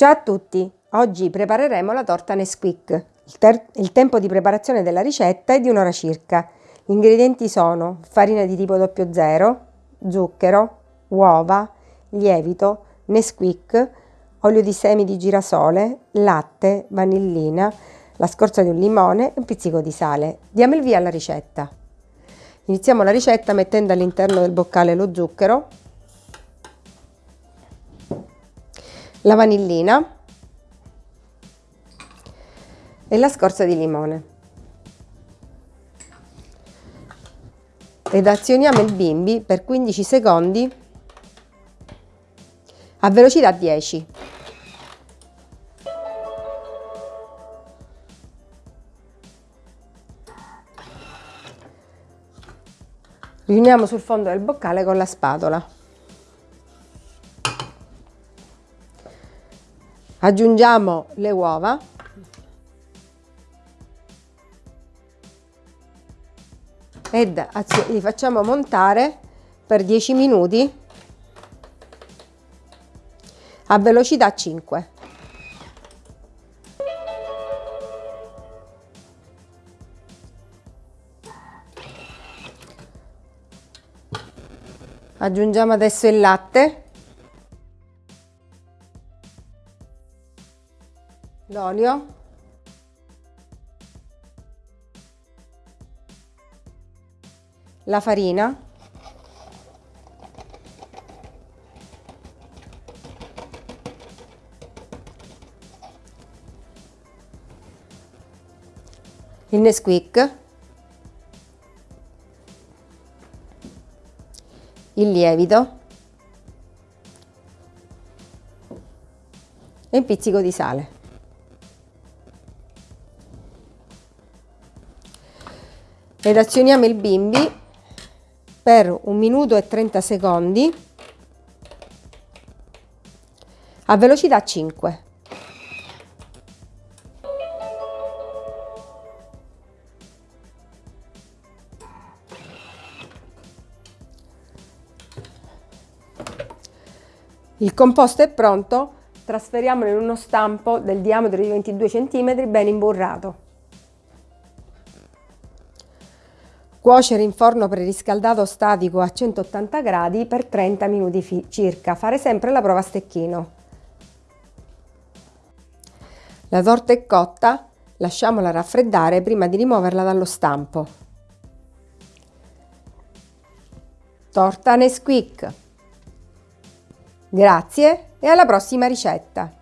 Ciao a tutti! Oggi prepareremo la torta Nesquik. Il, il, tempo di preparazione della ricetta è di un'ora circa. Gli ingredienti sono farina di tipo 00, zucchero, uova, lievito, Nesquik, olio di semi di girasole, latte, vanillina, la scorza di un limone e un pizzico di sale. Diamo il via alla ricetta. Iniziamo la ricetta mettendo all'interno del boccale lo zucchero, la vanillina e la scorza di limone. Ed azioniamo il bimbi per 15 secondi a velocità 10. Riuniamo sul fondo del boccale con la spatola. Aggiungiamo le uova. Ed li facciamo montare per 10 minuti a velocità 5 aggiungiamo adesso il latte l'olio la farina. Il Nesquik. Il lievito e un pizzico di sale ed azioniamo il bimbi per un minuto e 30 secondi a velocità 5. Il composto è pronto, trasferiamolo in uno stampo del diametro di 22 cm ben imburrato. Cuocere in forno preriscaldato statico a 180 gradi per 30 minuti circa. Fare sempre la prova a stecchino. La torta è cotta, lasciamola raffreddare prima di rimuoverla dallo stampo. Torta Nesquik. Grazie e alla prossima ricetta!